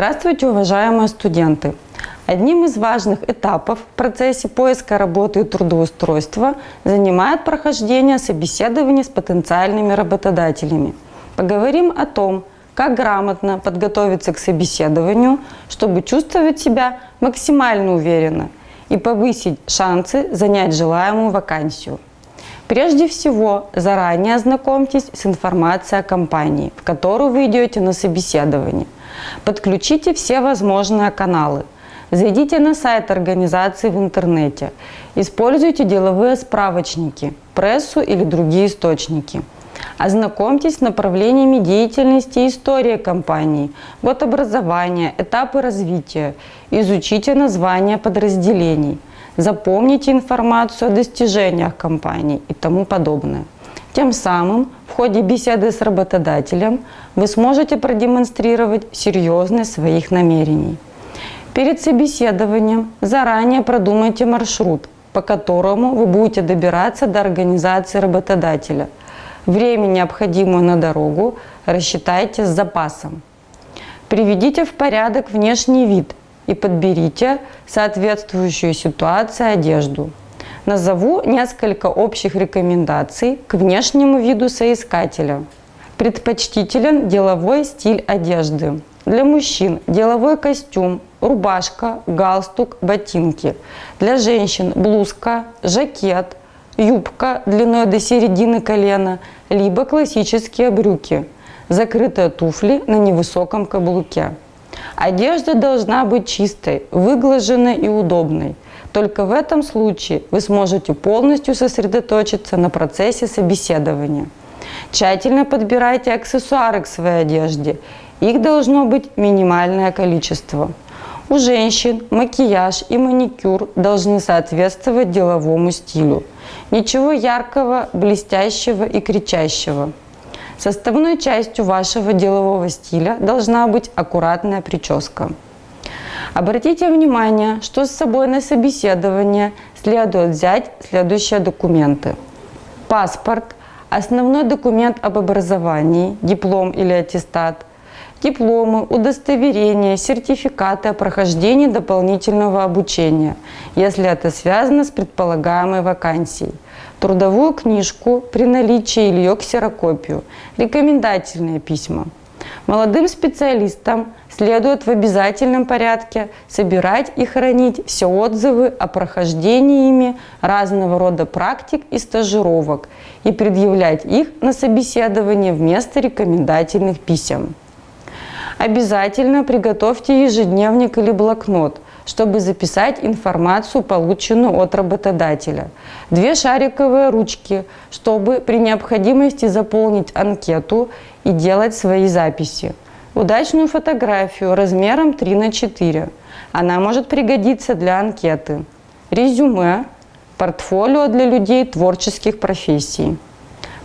Здравствуйте, уважаемые студенты! Одним из важных этапов в процессе поиска работы и трудоустройства занимает прохождение собеседований с потенциальными работодателями. Поговорим о том, как грамотно подготовиться к собеседованию, чтобы чувствовать себя максимально уверенно и повысить шансы занять желаемую вакансию. Прежде всего, заранее ознакомьтесь с информацией о компании, в которую вы идете на собеседование. Подключите все возможные каналы. Зайдите на сайт организации в интернете. Используйте деловые справочники, прессу или другие источники. Ознакомьтесь с направлениями деятельности и истории компании, год образования, этапы развития. Изучите названия подразделений – запомните информацию о достижениях компании и тому подобное. Тем самым в ходе беседы с работодателем вы сможете продемонстрировать серьезность своих намерений. Перед собеседованием заранее продумайте маршрут, по которому вы будете добираться до организации работодателя. Время, необходимое на дорогу, рассчитайте с запасом. Приведите в порядок внешний вид и подберите соответствующую ситуации одежду. Назову несколько общих рекомендаций к внешнему виду соискателя. Предпочтителен деловой стиль одежды. Для мужчин деловой костюм, рубашка, галстук, ботинки. Для женщин блузка, жакет, юбка длиной до середины колена, либо классические брюки, закрытые туфли на невысоком каблуке. Одежда должна быть чистой, выглаженной и удобной. Только в этом случае вы сможете полностью сосредоточиться на процессе собеседования. Тщательно подбирайте аксессуары к своей одежде. Их должно быть минимальное количество. У женщин макияж и маникюр должны соответствовать деловому стилю. Ничего яркого, блестящего и кричащего. Составной частью вашего делового стиля должна быть аккуратная прическа. Обратите внимание, что с собой на собеседование следует взять следующие документы. Паспорт, основной документ об образовании, диплом или аттестат, дипломы, удостоверения, сертификаты о прохождении дополнительного обучения, если это связано с предполагаемой вакансией – трудовую книжку при наличии или ее ксерокопию, рекомендательные письма. Молодым специалистам следует в обязательном порядке собирать и хранить все отзывы о прохождении ими разного рода практик и стажировок и предъявлять их на собеседование вместо рекомендательных писем. Обязательно приготовьте ежедневник или блокнот – чтобы записать информацию, полученную от работодателя. Две шариковые ручки, чтобы при необходимости заполнить анкету и делать свои записи. Удачную фотографию размером 3 на 4. Она может пригодиться для анкеты. Резюме. Портфолио для людей творческих профессий.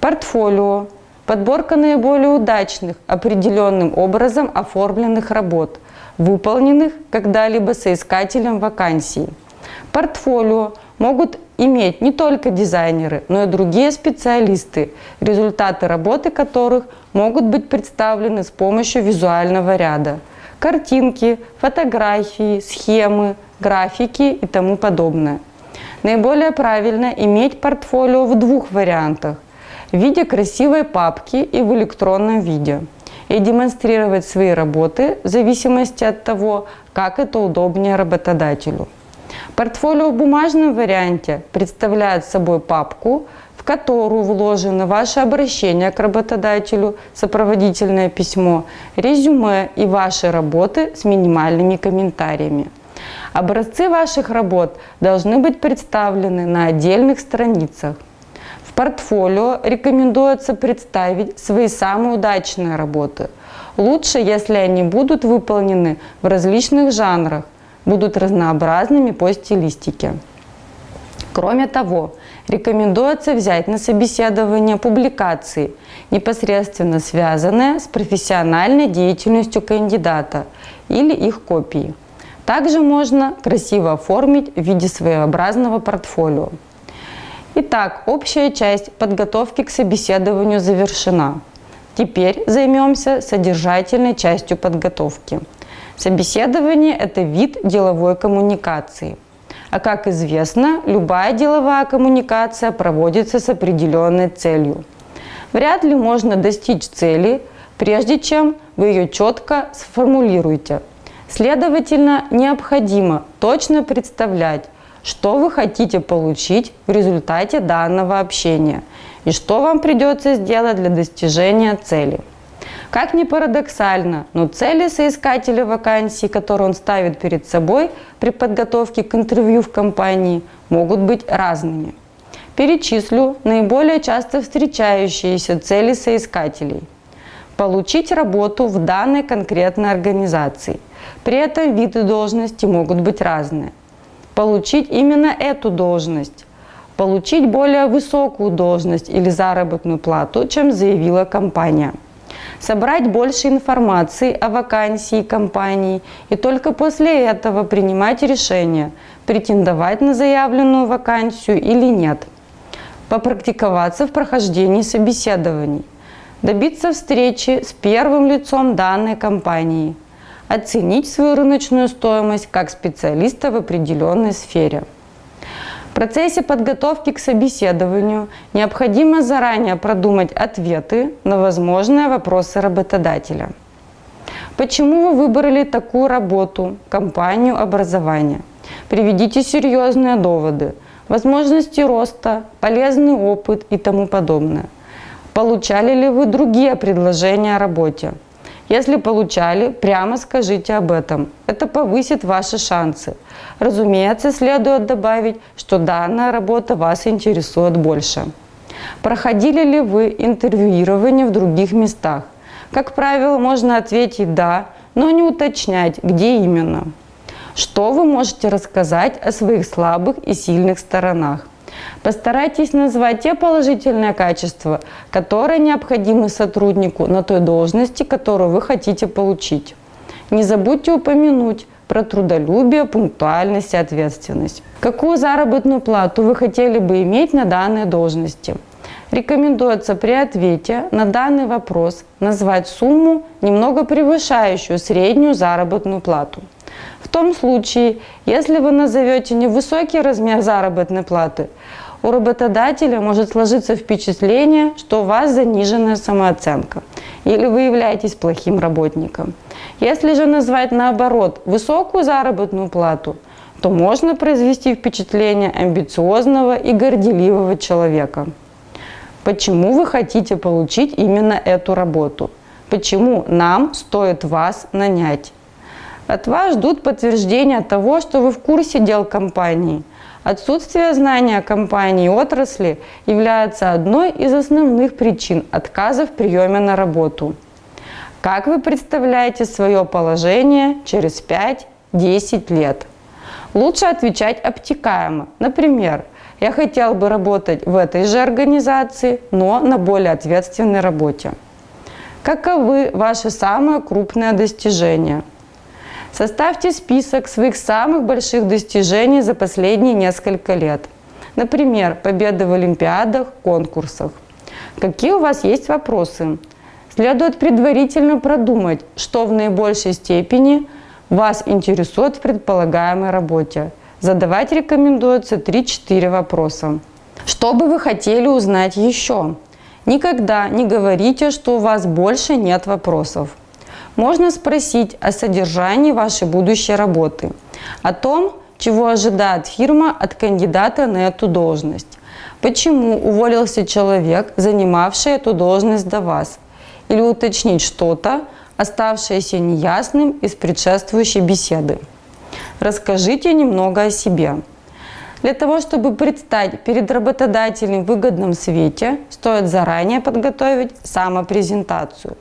Портфолио. Подборка наиболее удачных, определенным образом оформленных работ – выполненных когда-либо соискателем вакансий. Портфолио могут иметь не только дизайнеры, но и другие специалисты, результаты работы которых могут быть представлены с помощью визуального ряда. Картинки, фотографии, схемы, графики и тому подобное. Наиболее правильно иметь портфолио в двух вариантах – в виде красивой папки и в электронном виде – и демонстрировать свои работы в зависимости от того, как это удобнее работодателю. Портфолио в бумажном варианте представляет собой папку, в которую вложено ваше обращение к работодателю, сопроводительное письмо, резюме и ваши работы с минимальными комментариями. Образцы ваших работ должны быть представлены на отдельных страницах. В портфолио рекомендуется представить свои самые удачные работы. Лучше, если они будут выполнены в различных жанрах, будут разнообразными по стилистике. Кроме того, рекомендуется взять на собеседование публикации, непосредственно связанные с профессиональной деятельностью кандидата или их копии. Также можно красиво оформить в виде своеобразного портфолио. Итак, общая часть подготовки к собеседованию завершена. Теперь займемся содержательной частью подготовки. Собеседование – это вид деловой коммуникации. А как известно, любая деловая коммуникация проводится с определенной целью. Вряд ли можно достичь цели, прежде чем вы ее четко сформулируете. Следовательно, необходимо точно представлять, что вы хотите получить в результате данного общения и что вам придется сделать для достижения цели. Как ни парадоксально, но цели соискателя вакансии, которые он ставит перед собой при подготовке к интервью в компании, могут быть разными. Перечислю наиболее часто встречающиеся цели соискателей. Получить работу в данной конкретной организации. При этом виды должности могут быть разные. Получить именно эту должность. Получить более высокую должность или заработную плату, чем заявила компания собрать больше информации о вакансии компании и только после этого принимать решение, претендовать на заявленную вакансию или нет. Попрактиковаться в прохождении собеседований. Добиться встречи с первым лицом данной компании. Оценить свою рыночную стоимость как специалиста в определенной сфере. В процессе подготовки к собеседованию необходимо заранее продумать ответы на возможные вопросы работодателя. Почему вы выбрали такую работу, компанию образования? Приведите серьезные доводы, возможности роста, полезный опыт и тому подобное. Получали ли вы другие предложения о работе? Если получали, прямо скажите об этом. Это повысит ваши шансы. Разумеется, следует добавить, что данная работа вас интересует больше. Проходили ли вы интервьюирование в других местах? Как правило, можно ответить «да», но не уточнять, где именно. Что вы можете рассказать о своих слабых и сильных сторонах? Постарайтесь назвать те положительные качества, которые необходимы сотруднику на той должности, которую вы хотите получить. Не забудьте упомянуть про трудолюбие, пунктуальность и ответственность. Какую заработную плату вы хотели бы иметь на данной должности? Рекомендуется при ответе на данный вопрос назвать сумму, немного превышающую среднюю заработную плату. В том случае, если вы назовете невысокий размер заработной платы, у работодателя может сложиться впечатление, что у вас заниженная самооценка или вы являетесь плохим работником. Если же назвать наоборот высокую заработную плату, то можно произвести впечатление амбициозного и горделивого человека. Почему вы хотите получить именно эту работу? Почему нам стоит вас нанять? От вас ждут подтверждения того, что вы в курсе дел компании – Отсутствие знания компании и отрасли является одной из основных причин отказа в приеме на работу. Как вы представляете свое положение через 5-10 лет? Лучше отвечать обтекаемо. Например, я хотел бы работать в этой же организации, но на более ответственной работе. Каковы ваши самые крупные достижения? Составьте список своих самых больших достижений за последние несколько лет. Например, победы в олимпиадах, конкурсах. Какие у вас есть вопросы? Следует предварительно продумать, что в наибольшей степени вас интересует в предполагаемой работе. Задавать рекомендуется 3-4 вопроса. Что бы вы хотели узнать еще? Никогда не говорите, что у вас больше нет вопросов можно спросить о содержании вашей будущей работы, о том, чего ожидает фирма от кандидата на эту должность, почему уволился человек, занимавший эту должность до вас, или уточнить что-то, оставшееся неясным из предшествующей беседы. Расскажите немного о себе. Для того, чтобы предстать перед работодателем в выгодном свете, стоит заранее подготовить самопрезентацию.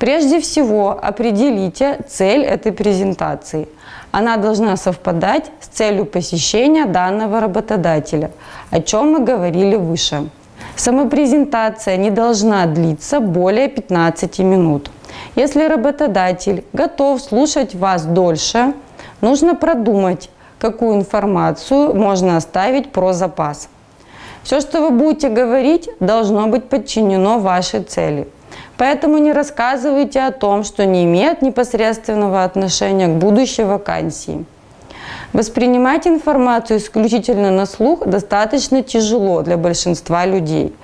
Прежде всего определите цель этой презентации. Она должна совпадать с целью посещения данного работодателя, о чем мы говорили выше. Самопрезентация не должна длиться более 15 минут. Если работодатель готов слушать вас дольше, нужно продумать, какую информацию можно оставить про запас. Все, что вы будете говорить, должно быть подчинено вашей цели – Поэтому не рассказывайте о том, что не имеет непосредственного отношения к будущей вакансии. Воспринимать информацию исключительно на слух достаточно тяжело для большинства людей.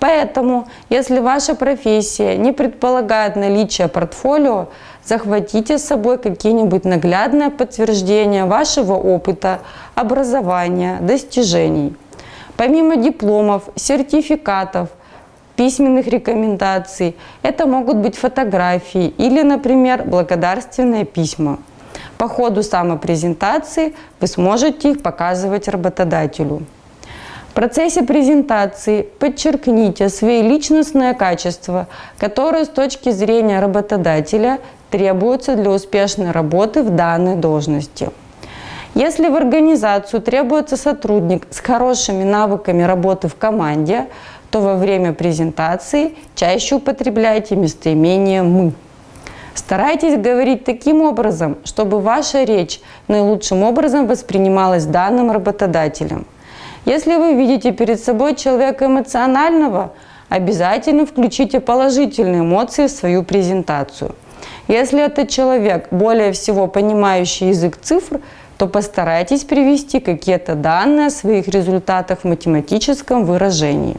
Поэтому, если ваша профессия не предполагает наличие портфолио, захватите с собой какие-нибудь наглядные подтверждения вашего опыта, образования, достижений. Помимо дипломов, сертификатов, письменных рекомендаций, это могут быть фотографии или, например, благодарственные письма. По ходу самопрезентации вы сможете их показывать работодателю. В процессе презентации подчеркните свои личностные качества, которые с точки зрения работодателя требуются для успешной работы в данной должности. Если в организацию требуется сотрудник с хорошими навыками работы в команде, то во время презентации чаще употребляйте местоимение «мы». Старайтесь говорить таким образом, чтобы ваша речь наилучшим образом воспринималась данным работодателем. Если вы видите перед собой человека эмоционального, обязательно включите положительные эмоции в свою презентацию. Если это человек, более всего понимающий язык цифр, то постарайтесь привести какие-то данные о своих результатах в математическом выражении.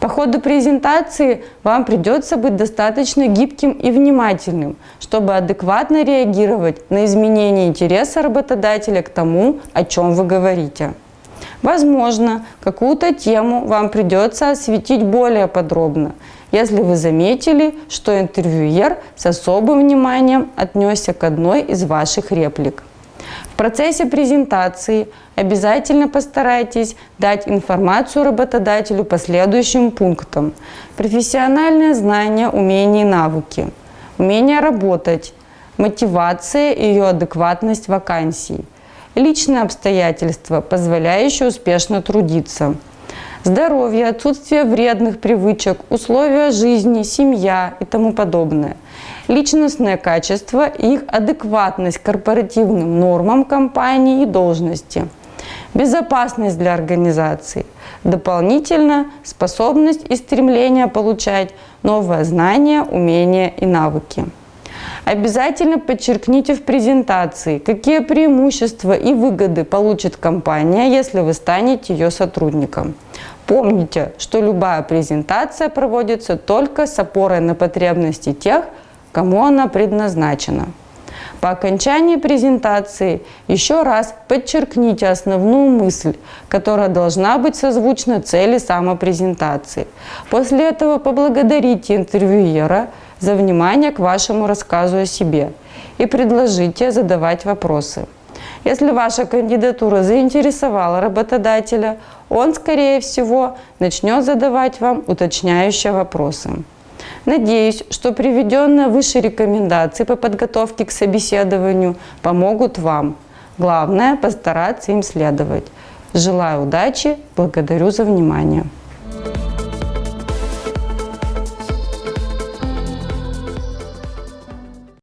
По ходу презентации вам придется быть достаточно гибким и внимательным, чтобы адекватно реагировать на изменение интереса работодателя к тому, о чем вы говорите. Возможно, какую-то тему вам придется осветить более подробно, если вы заметили, что интервьюер с особым вниманием отнесся к одной из ваших реплик. Процессе презентации обязательно постарайтесь дать информацию работодателю по следующим пунктам. Профессиональное знание, умения и навыки. Умение работать. Мотивация и ее адекватность вакансий. Личные обстоятельства, позволяющие успешно трудиться. Здоровье, отсутствие вредных привычек, условия жизни, семья и тому подобное – личностное качество их адекватность корпоративным нормам компании и должности, безопасность для организации, дополнительно способность и стремление получать новые знания, умения и навыки. Обязательно подчеркните в презентации, какие преимущества и выгоды получит компания, если вы станете ее сотрудником. Помните, что любая презентация проводится только с опорой на потребности тех, кому она предназначена. По окончании презентации еще раз подчеркните основную мысль, которая должна быть созвучна цели самопрезентации. После этого поблагодарите интервьюера за внимание к вашему рассказу о себе и предложите задавать вопросы. Если ваша кандидатура заинтересовала работодателя, он, скорее всего, начнет задавать вам уточняющие вопросы. Надеюсь, что приведенные выше рекомендации по подготовке к собеседованию помогут вам. Главное – постараться им следовать. Желаю удачи, благодарю за внимание.